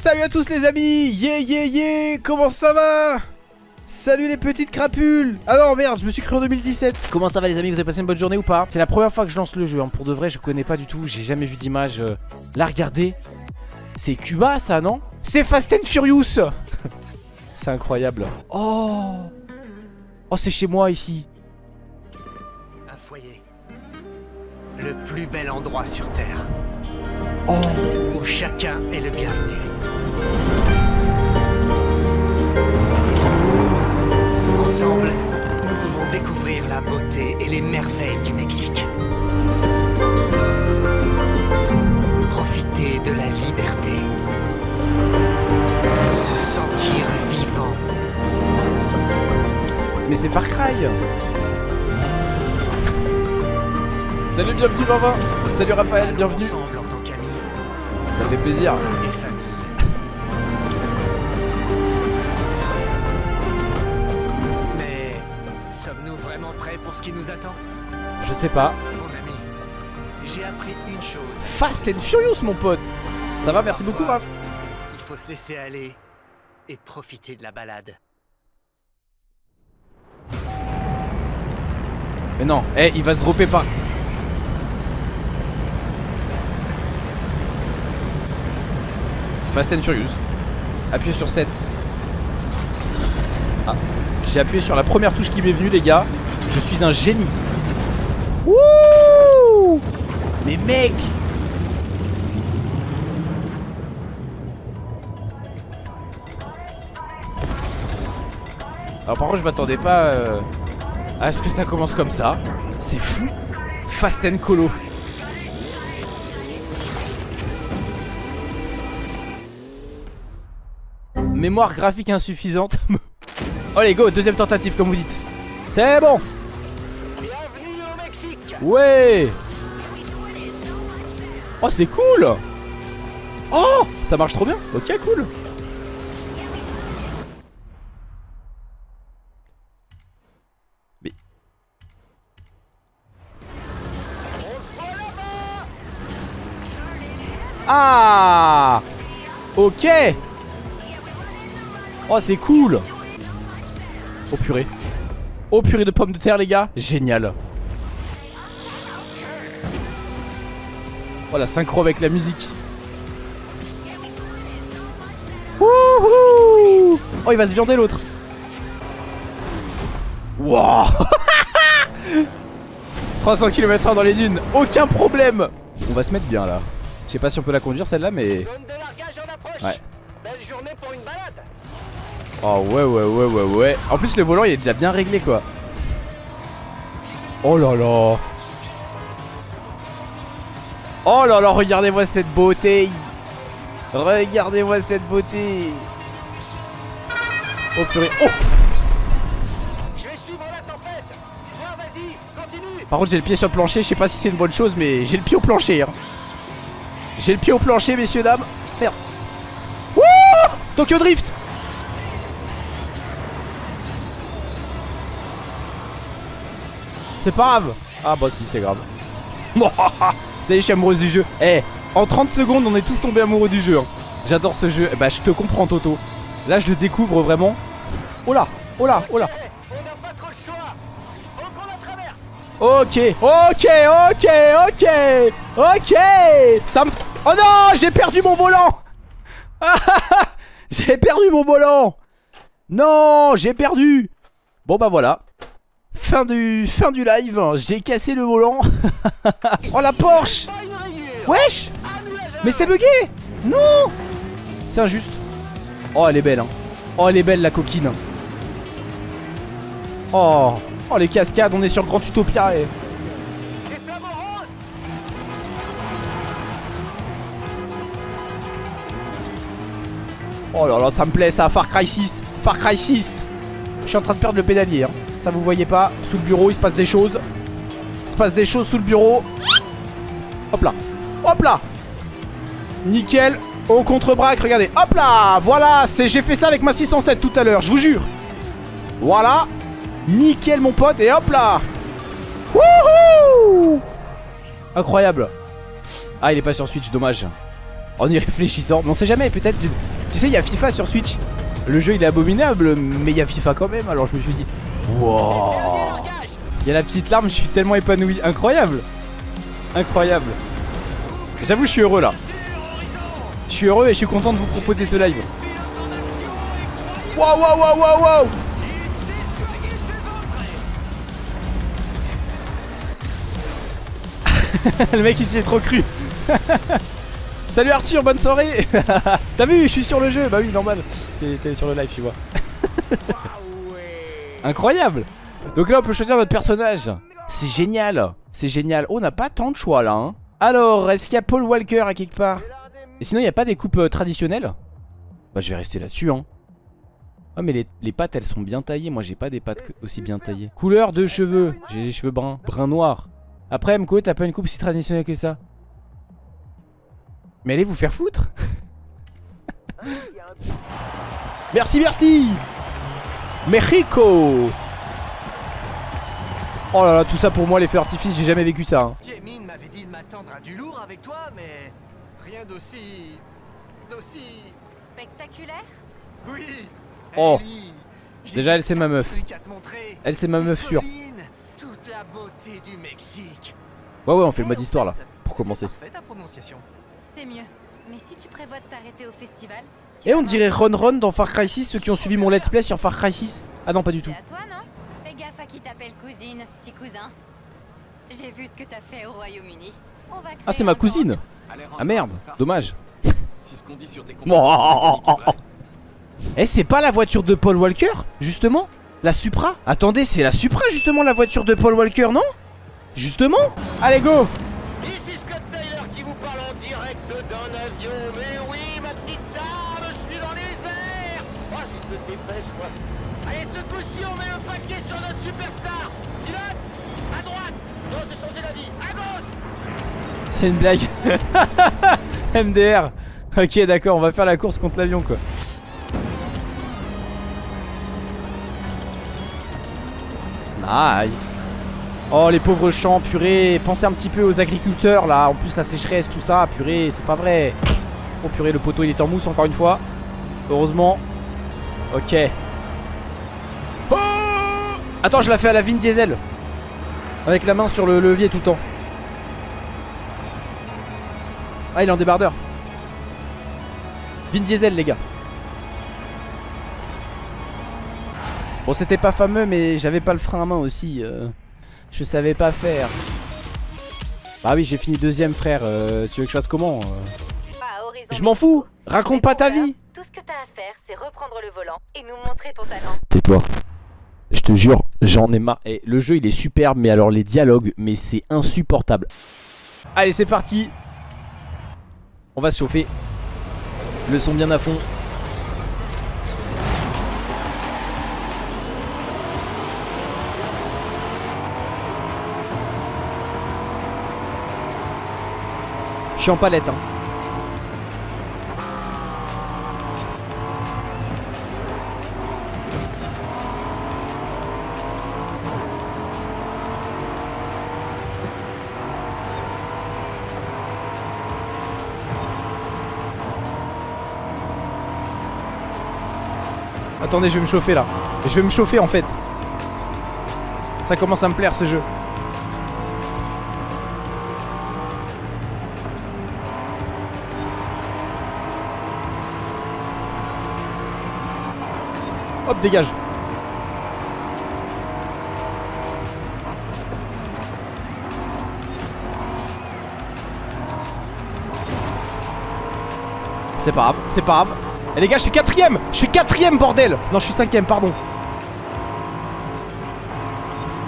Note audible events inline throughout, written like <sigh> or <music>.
Salut à tous les amis. Yeah yeah yeah. Comment ça va? Salut les petites crapules. Ah non merde je me suis cru en 2017 Comment ça va les amis? Vous avez passé une bonne journée ou pas? C'est la première fois que je lance le jeu hein. Pour de vrai je connais pas du tout. J'ai jamais vu d'image euh. Là regardez C'est Cuba ça non? C'est Fast and Furious. <laughs> C'est incroyable. Oh. Oh c'est chez moi ici. Un foyer. Le plus bel endroit sur Terre. Oh. Où chacun est le bienvenu. Ensemble, nous pouvons découvrir la beauté et les merveilles du Mexique. Profiter de la liberté. Se sentir vivant. Mais c'est Far Cry Salut bienvenue Vava Salut Raphaël bienvenue Ensemble en tant qu'amis Ça fait plaisir nous attend. Je sais pas. Mon ami, j'ai appris une chose. Fast and Furious mon pote. Ça va merci beaucoup Raph. Il faut se laisser aller et profiter de la balade. Mais non, eh il va se dropper par Fast and Furious. Appuyez sur 7 Ah J'ai appuyé sur la première touche qui m'est venue les gars Je suis un génie. Wouh Mais mec Alors par contre je m'attendais pas euh, à ce que ça commence comme ça. C'est fou. Fast and Colo. Mémoire graphique insuffisante. <laughs> Oh les go, deuxième tentative comme vous dites. C'est bon Ouais. Oh c'est cool. Oh Ça marche trop bien. Ok cool. Ah. Ok. Oh c'est cool. Oh purée. Oh purée de pommes de terre les gars. Génial Oh la synchro avec la musique. Wouhou Oh il va se viander l'autre. Wow 300 km/h dans les dunes. Aucun problème. On va se mettre bien là. Je sais pas si on peut la conduire celle-là mais Ouais. Belle journée pour une balade. Oh ouais ouais ouais ouais ouais. En plus le volant il est déjà bien réglé quoi. Oh là là Oh là là regardez-moi cette beauté. Regardez-moi cette beauté. Oh purée. Oh. Je vais suivre la tempête. Toi vas-y, continue. Par contre j'ai le pied sur le plancher. Je sais pas si c'est une bonne chose mais j'ai le pied au plancher hein. J'ai le pied au plancher messieurs dames. Merde. Wouh! Tokyo Drift. C'est pas grave. Ah bah si c'est grave <laughs> Ça y est je suis amoureuse du jeu. Eh en 30 secondes on est tous tombés amoureux du jeu hein. J'adore ce jeu. Bah je te comprends Toto. Là je le découvre vraiment. Oh là Oh là Oh là. Eh, Ok, ok, ok, ok, ok. Ça me... Oh non, j'ai perdu mon volant. <laughs> J'ai perdu mon volant. Non, j'ai perdu. Bon bah voilà Fin du, fin du live, j'ai cassé le volant. <laughs> Oh la Porsche. Wesh. Mais c'est bugué. Non. C'est injuste. Oh elle est belle hein. Oh elle est belle la coquine. Oh. Oh les cascades on est sur Grand Utopia et... Roses Oh là là ça me plaît ça. Far Cry 6 Far Cry 6 Je suis en train de perdre le pédalier hein. Ça vous voyez pas. Sous le bureau il se passe des choses. Il se passe des choses sous le bureau. Hop là. Hop là. Nickel. Au contre-braque regardez. Hop là. Voilà. J'ai fait ça avec ma 607 tout à l'heure Je vous jure. Voilà. Nickel mon pote. Et hop là. Wouhou Incroyable. Ah il est pas sur Switch dommage. En y réfléchissant. Mais on sait jamais, peut-être. Tu sais, il y a FIFA sur Switch. Le jeu il est abominable, mais il y a FIFA quand même. Alors je me suis dit, wow. Il y a la petite larme, je suis tellement épanoui. Incroyable. Incroyable. J'avoue, je suis heureux là. Je suis heureux et je suis content de vous proposer ce live. Waouh, waouh, waouh, waouh, waouh. <laughs> Le mec il s'y est trop cru. <laughs> Salut Arthur, bonne soirée <laughs> T'as vu, je suis sur le jeu Bah oui, normal. T'es sur le live, tu vois. Incroyable. Donc là, on peut choisir notre personnage. C'est génial. C'est génial. Oh, on n'a pas tant de choix là. Hein. Alors, est-ce qu'il y a Paul Walker à quelque part? Et sinon, il n'y a pas des coupes euh, traditionnelles? Bah, je vais rester là-dessus, hein. Ah mais les, les, pattes elles sont bien taillées. Moi j'ai pas des pattes aussi bien taillées. Couleur de cheveux. J'ai les cheveux bruns. Brun noir. Après Mko t'as pas une coupe si traditionnelle que ça? Mais allez vous faire foutre. <laughs> Merci merci Mexico. Oh là là tout ça pour moi les feux artifices j'ai jamais vécu ça hein. Jamie m'avait dit de m'attendre à du lourd avec toi mais rien d'aussi... d'aussi... Spectaculaire? Oui Oh. Déjà elle c'est ma meuf. Elle c'est ma meuf sûre. Toute la beauté du Mexique. Ouais ouais on fait le mode histoire là Pour commencer. C'est mieux. Mais si tu prévois de t'arrêter au festival Et on dirait Ron Ron dans Far Cry 6 Ceux qui ont suivi mon let's play sur Far Cry 6 Ah non pas du tout. à toi non Fais gaffe à qui t'appelle cousine, petit cousin. J'ai vu ce que t'as fait au Royaume-Uni. Ah c'est ma cousine. Ah merde, dommage. <laughs> <laughs> Eh c'est pas la voiture de Paul Walker Justement La Supra Attendez c'est la Supra justement la voiture de Paul Walker non Justement Allez go C'est une blague. <laughs> MDR Ok d'accord on va faire la course contre l'avion quoi. Nice. Oh les pauvres champs, purée. Pensez un petit peu aux agriculteurs là. En plus la sécheresse, tout ça, purée, c'est pas vrai. Oh purée, le poteau il est en mousse encore une fois. Heureusement. Ok. Oh Attends, je la fais à la Vin Diesel. Avec la main sur le levier tout le temps Ah il est en débardeur. Vin Diesel les gars. Bon c'était pas fameux mais j'avais pas le frein à main aussi euh, Je savais pas faire. Bah oui j'ai fini deuxième frère euh, Tu veux que je fasse comment euh Je m'en fous. Raconte pas ta vie. Tout ce que t'as à faire c'est reprendre le volant Et nous montrer ton talent. Tais-toi. Je te jure j'en ai marre. Et le jeu il est superbe mais alors les dialogues Mais c'est insupportable. Allez c'est parti On va se chauffer Le son bien à fond Je suis en palette hein. Attendez je vais me chauffer là Je vais me chauffer en fait Ça commence à me plaire ce jeu Hop, dégage. C'est pas grave, c'est pas grave. Et les gars, je suis quatrième Je suis quatrième, bordel Non, je suis cinquième, pardon.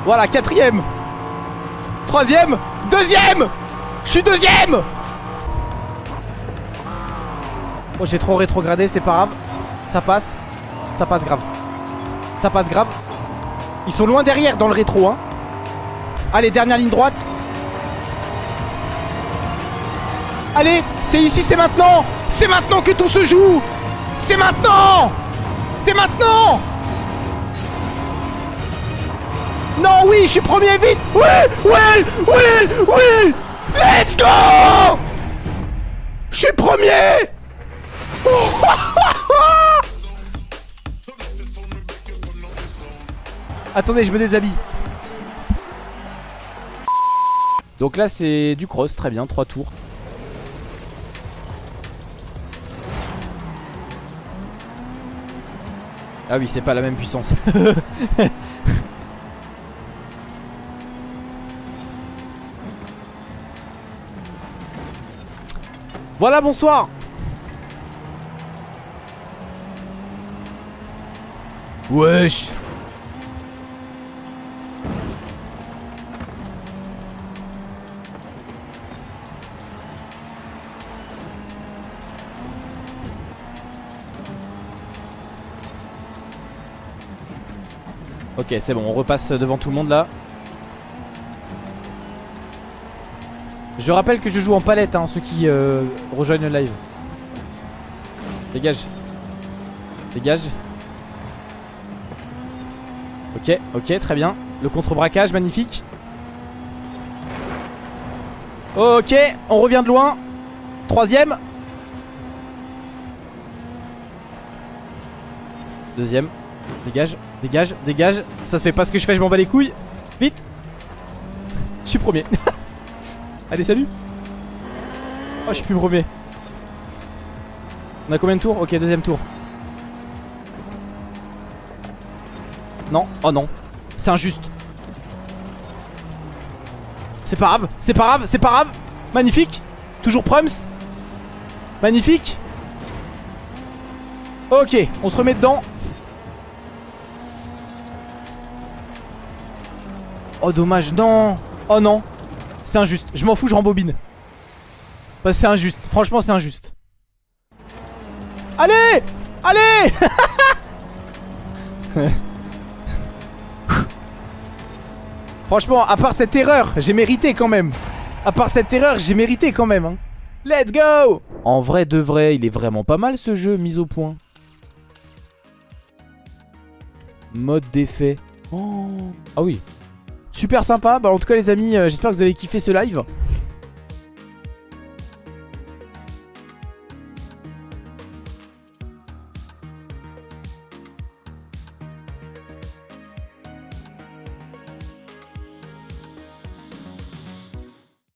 Voilà, quatrième Troisième Deuxième Je suis deuxième Oh, j'ai trop rétrogradé, c'est pas grave. Ça passe. Ça passe grave. Ça passe grave. Ils sont loin derrière dans le rétro. Hein. Allez, dernière ligne droite. Allez, c'est ici, c'est maintenant. C'est maintenant que tout se joue. C'est maintenant. C'est maintenant. Non, oui, je suis premier vite. Oui, oui, oui, oui. Let's go Je suis premier <laughs> Attendez, je me déshabille. Donc là, c'est du cross, très bien, 3 tours. Ah oui, c'est pas la même puissance. <laughs> voilà, bonsoir Wesh Ok, c'est bon, on repasse devant tout le monde là. Je rappelle que je joue en palette, hein, ceux qui euh, rejoignent le live. Dégage. Dégage. Ok, ok, très bien. Le contre-braquage, magnifique. Ok, on revient de loin. Troisième. Deuxième. Dégage, dégage, dégage. Ça se fait pas ce que je fais, je m'en bats les couilles. Vite. Je suis premier. <laughs> Allez, salut. Oh, je suis plus premier. On a combien de tours? Ok, deuxième tour. Non, oh non. C'est injuste. C'est pas grave, c'est pas grave, c'est pas grave. Magnifique. Toujours Prums. Magnifique. Ok, on se remet dedans. Oh dommage, non. Oh non. C'est injuste, je m'en fous, je rembobine. C'est injuste, franchement c'est injuste. Allez! Allez! <laughs> Franchement, à part cette erreur, j'ai mérité quand même. À part cette erreur, j'ai mérité quand même hein. Let's go! En vrai de vrai, il est vraiment pas mal ce jeu, mis au point. Mode d'effet. Oh. Ah oui Super sympa, bah en tout cas les amis, euh, j'espère que vous avez kiffé ce live